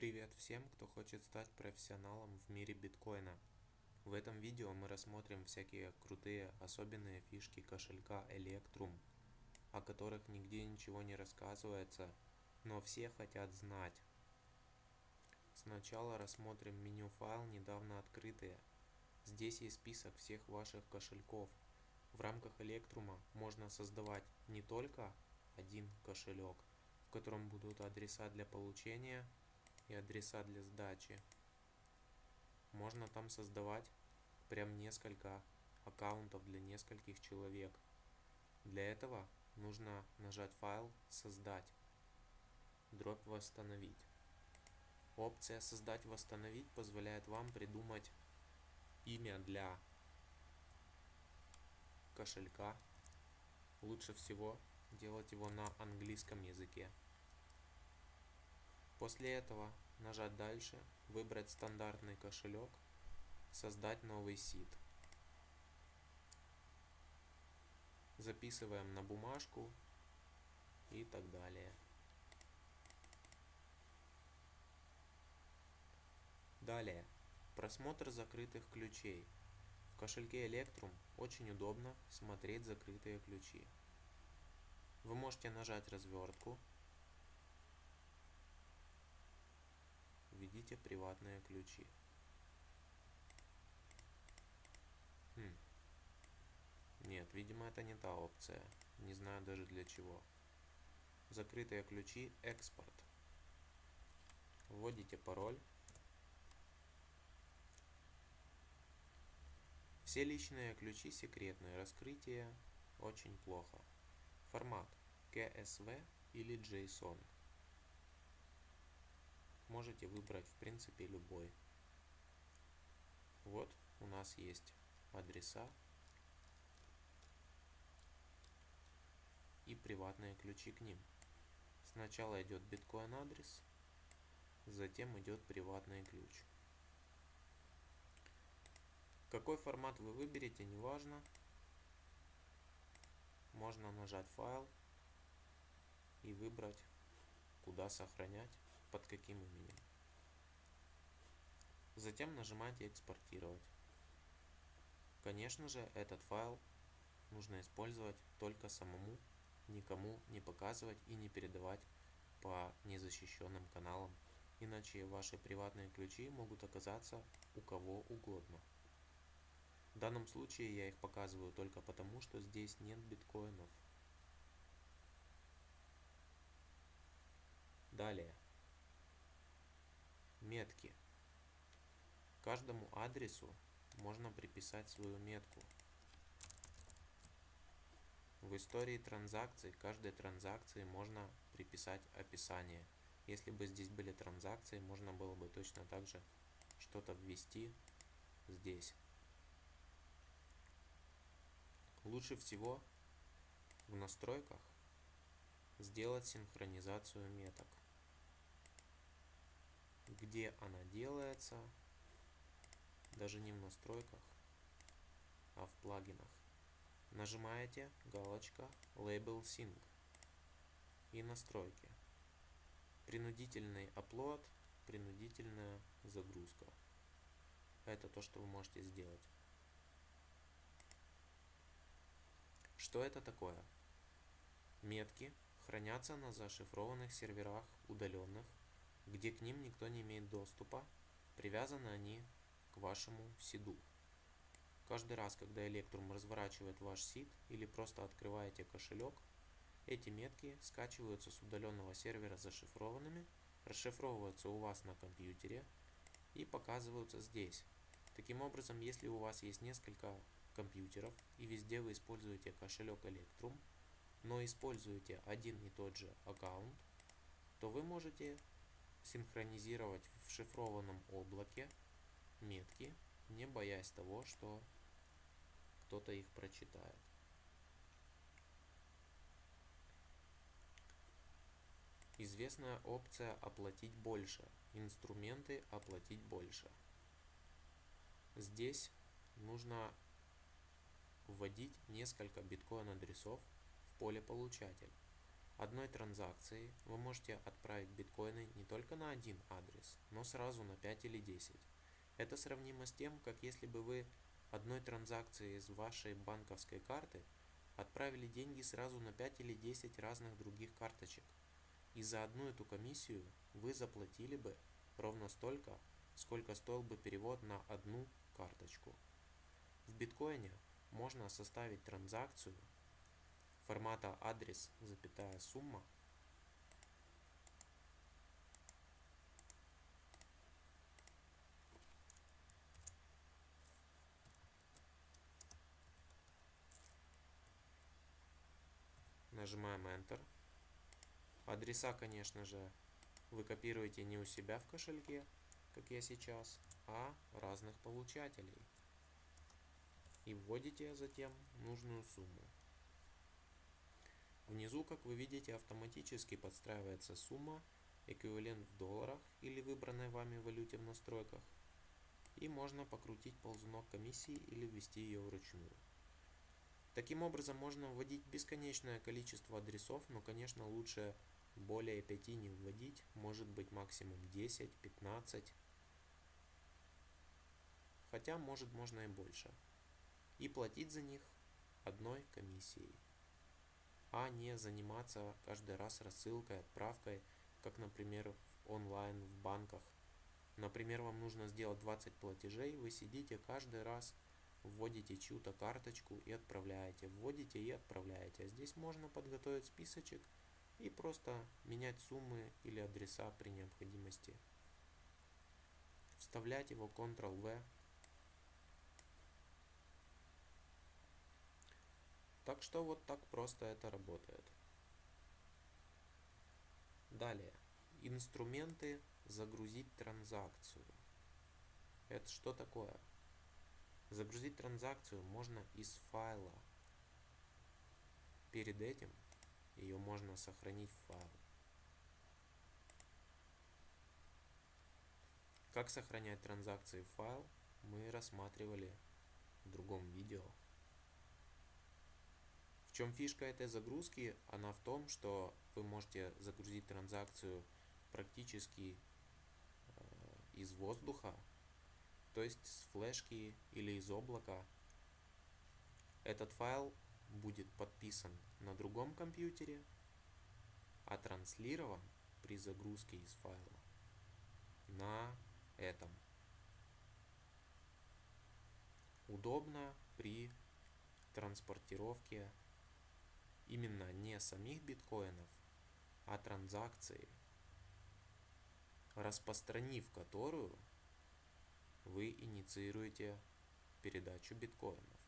Привет всем, кто хочет стать профессионалом в мире биткоина. В этом видео мы рассмотрим всякие крутые особенные фишки кошелька Electrum, о которых нигде ничего не рассказывается, но все хотят знать. Сначала рассмотрим меню файл недавно открытые. Здесь есть список всех ваших кошельков. В рамках Electrum можно создавать не только один кошелек, в котором будут адреса для получения и адреса для сдачи. Можно там создавать прям несколько аккаунтов для нескольких человек. Для этого нужно нажать файл «Создать», дробь «Восстановить». Опция «Создать восстановить» позволяет вам придумать имя для кошелька. Лучше всего делать его на английском языке. После этого нажать дальше, выбрать стандартный кошелек, создать новый сид. Записываем на бумажку и так далее. Далее. Просмотр закрытых ключей. В кошельке Electrum очень удобно смотреть закрытые ключи. Вы можете нажать развертку введите приватные ключи. Хм. Нет, видимо это не та опция. Не знаю даже для чего. Закрытые ключи, экспорт. Вводите пароль. Все личные ключи секретные. Раскрытие очень плохо. Формат CSV или JSON можете выбрать в принципе любой. Вот у нас есть адреса и приватные ключи к ним. Сначала идет биткоин адрес, затем идет приватный ключ. Какой формат вы выберете, неважно. Можно нажать файл и выбрать, куда сохранять под каким именем. Затем нажимаете экспортировать. Конечно же, этот файл нужно использовать только самому, никому не показывать и не передавать по незащищенным каналам, иначе ваши приватные ключи могут оказаться у кого угодно. В данном случае я их показываю только потому, что здесь нет биткоинов. Далее метки. Каждому адресу можно приписать свою метку. В истории транзакций каждой транзакции можно приписать описание. Если бы здесь были транзакции можно было бы точно так же что-то ввести здесь. Лучше всего в настройках сделать синхронизацию меток где она делается, даже не в настройках, а в плагинах. Нажимаете галочка Label Sync и настройки. Принудительный upload, принудительная загрузка. Это то, что вы можете сделать. Что это такое? Метки хранятся на зашифрованных серверах удаленных где к ним никто не имеет доступа, привязаны они к вашему сиду. Каждый раз, когда Electrum разворачивает ваш сид или просто открываете кошелек, эти метки скачиваются с удаленного сервера зашифрованными, расшифровываются у вас на компьютере и показываются здесь. Таким образом, если у вас есть несколько компьютеров и везде вы используете кошелек Electrum, но используете один и тот же аккаунт, то вы можете синхронизировать в шифрованном облаке метки, не боясь того, что кто-то их прочитает. Известная опция «Оплатить больше». Инструменты «Оплатить больше». Здесь нужно вводить несколько биткоин адресов в поле получатель. Одной транзакции вы можете отправить биткоины не только на один адрес, но сразу на 5 или 10. Это сравнимо с тем, как если бы вы одной транзакцией из вашей банковской карты отправили деньги сразу на 5 или 10 разных других карточек. И за одну эту комиссию вы заплатили бы ровно столько, сколько стоил бы перевод на одну карточку. В биткоине можно составить транзакцию формата адрес, запятая сумма нажимаем Enter. Адреса, конечно же, вы копируете не у себя в кошельке, как я сейчас, а разных получателей. И вводите затем нужную сумму. Внизу, как вы видите, автоматически подстраивается сумма, эквивалент в долларах или выбранной вами валюте в настройках. И можно покрутить ползунок комиссии или ввести ее вручную. Таким образом можно вводить бесконечное количество адресов, но конечно лучше более 5 не вводить, может быть максимум 10, 15, хотя может можно и больше. И платить за них одной комиссией, а не заниматься каждый раз рассылкой, отправкой, как, например, онлайн в банках. Например, вам нужно сделать 20 платежей, вы сидите каждый раз вводите чью-то карточку и отправляете, вводите и отправляете. А здесь можно подготовить списочек и просто менять суммы или адреса при необходимости. Вставлять его Ctrl-V. Так что вот так просто это работает. Далее. Инструменты загрузить транзакцию. Это что такое? Загрузить транзакцию можно из файла. Перед этим ее можно сохранить в файл. Как сохранять транзакции в файл, мы рассматривали в другом видео. Чем фишка этой загрузки? Она в том, что вы можете загрузить транзакцию практически э, из воздуха, то есть с флешки или из облака. Этот файл будет подписан на другом компьютере, а транслирован при загрузке из файла на этом. Удобно при транспортировке именно не самих биткоинов, а транзакции, распространив которую вы инициируете передачу биткоинов.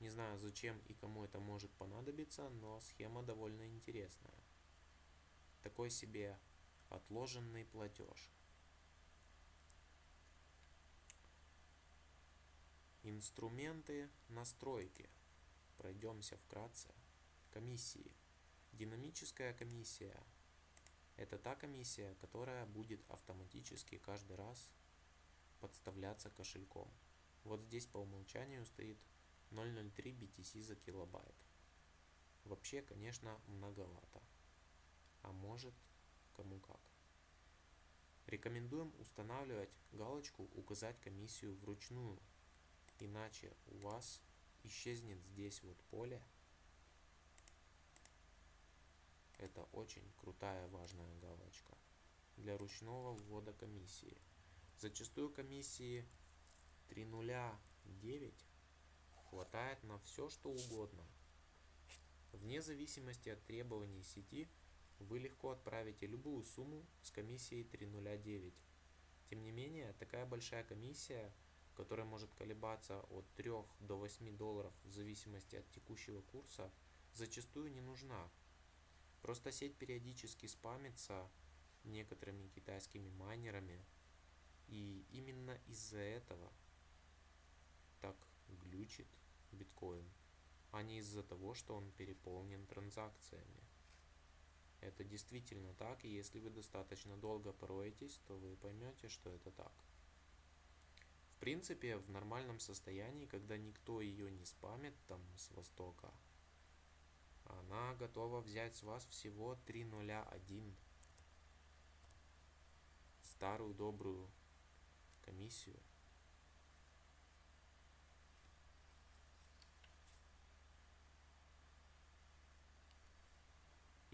Не знаю, зачем и кому это может понадобиться, но схема довольно интересная. Такой себе отложенный платеж. Инструменты настройки. Пройдемся вкратце. Комиссии. Динамическая комиссия – это та комиссия, которая будет автоматически каждый раз подставляться кошельком. Вот здесь по умолчанию стоит 0.03 BTC за килобайт. Вообще, конечно, многовато. А может, кому как. Рекомендуем устанавливать галочку «Указать комиссию вручную», иначе у вас исчезнет здесь вот поле. Это очень крутая важная галочка для ручного ввода комиссии. Зачастую комиссии 3.0.9 хватает на все что угодно. Вне зависимости от требований сети, вы легко отправите любую сумму с комиссией 3.0.9. Тем не менее, такая большая комиссия, которая может колебаться от 3 до 8 долларов в зависимости от текущего курса, зачастую не нужна. Просто сеть периодически спамится некоторыми китайскими майнерами – и именно из-за этого так глючит биткоин, а не из-за того, что он переполнен транзакциями. Это действительно так, и если вы достаточно долго пороетесь, то вы поймете, что это так. В принципе, в нормальном состоянии, когда никто ее не спамит там с востока, Она готова взять с вас всего 301. Старую добрую комиссию.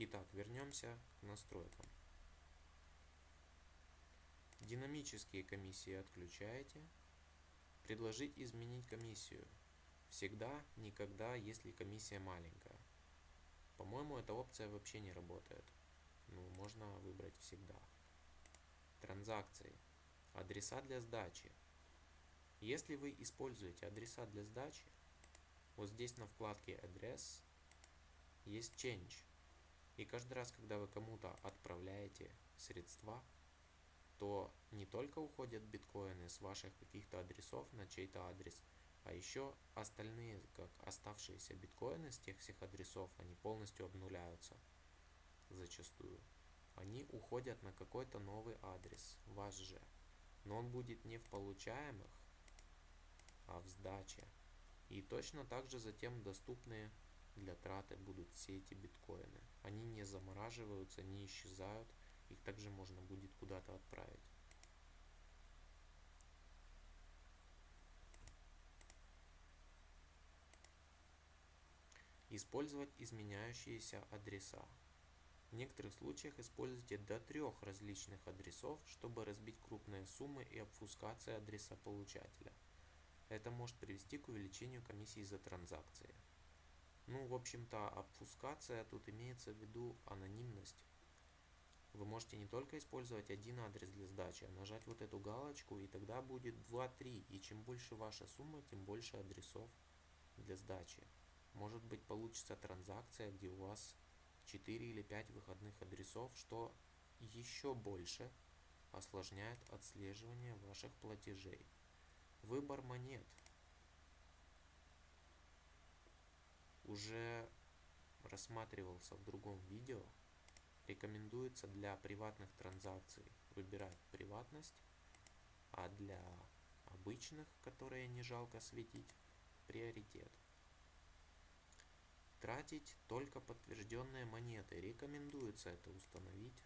Итак, вернемся к настройкам. Динамические комиссии отключаете. Предложить изменить комиссию. Всегда, никогда, если комиссия маленькая. По-моему, эта опция вообще не работает. Ну, можно выбрать всегда. Транзакции. Адреса для сдачи. Если вы используете адреса для сдачи, вот здесь на вкладке Address есть Change. И каждый раз, когда вы кому-то отправляете средства, то не только уходят биткоины с ваших каких-то адресов на чей-то адрес, а еще остальные, как оставшиеся биткоины с тех всех адресов, они полностью обнуляются зачастую. Они уходят на какой-то новый адрес, ваш же. Но он будет не в получаемых, а в сдаче. И точно так же затем доступные для траты будут все эти биткоины. Они не замораживаются, не исчезают, их также можно будет куда-то отправить. Использовать изменяющиеся адреса. В некоторых случаях используйте до трех различных адресов, чтобы разбить крупные суммы и обфускация адреса получателя. Это может привести к увеличению комиссии за транзакции. Ну, в общем-то, обфускация тут имеется в виду анонимность. Вы можете не только использовать один адрес для сдачи, а нажать вот эту галочку, и тогда будет 2-3. И чем больше ваша сумма, тем больше адресов для сдачи. Может быть получится транзакция, где у вас 4 или 5 выходных адресов, что еще больше осложняет отслеживание ваших платежей. Выбор монет – уже рассматривался в другом видео, рекомендуется для приватных транзакций выбирать приватность, а для обычных, которые не жалко светить, приоритет. Тратить только подтвержденные монеты. Рекомендуется это установить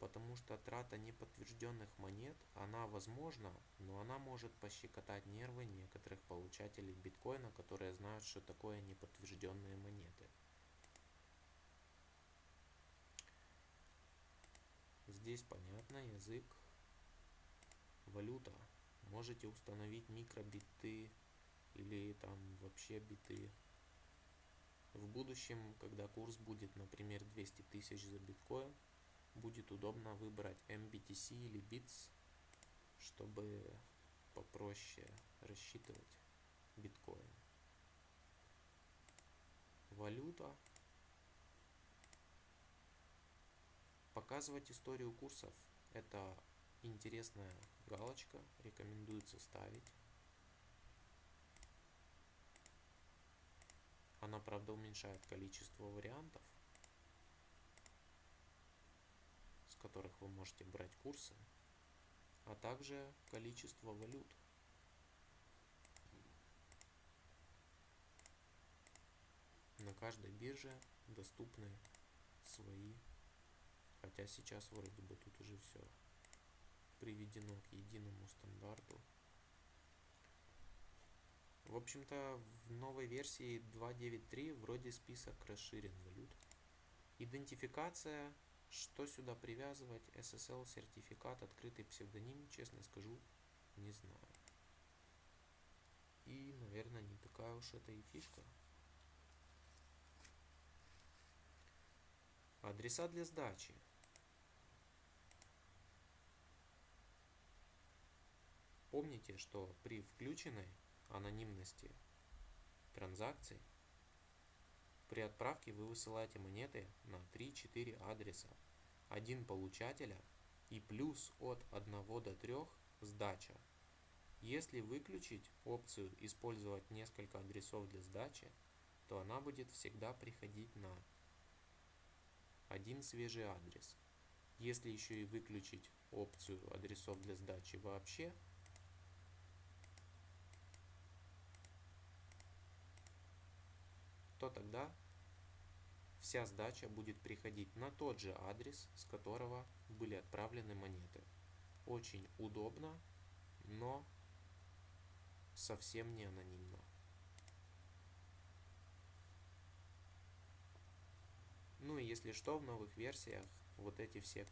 потому что трата неподтвержденных монет, она возможна, но она может пощекотать нервы некоторых получателей биткоина, которые знают, что такое неподтвержденные монеты. Здесь понятно, язык, валюта. Можете установить микробиты или там вообще биты. В будущем, когда курс будет, например, 200 тысяч за биткоин, будет удобно выбрать MBTC или BITS, чтобы попроще рассчитывать биткоин. Валюта. Показывать историю курсов. Это интересная галочка, рекомендуется ставить. Она, правда, уменьшает количество вариантов, которых вы можете брать курсы, а также количество валют. На каждой бирже доступны свои, хотя сейчас вроде бы тут уже все приведено к единому стандарту. В общем-то, в новой версии 2.9.3 вроде список расширен валют. Идентификация что сюда привязывать? SSL сертификат, открытый псевдоним, честно скажу, не знаю. И, наверное, не такая уж это и фишка. Адреса для сдачи. Помните, что при включенной анонимности транзакций при отправке вы высылаете монеты на 3-4 адреса. Один получателя и плюс от 1 до 3 сдача. Если выключить опцию «Использовать несколько адресов для сдачи», то она будет всегда приходить на один свежий адрес. Если еще и выключить опцию адресов для сдачи вообще, то тогда вся сдача будет приходить на тот же адрес, с которого были отправлены монеты. Очень удобно, но совсем не анонимно. Ну и если что, в новых версиях вот эти все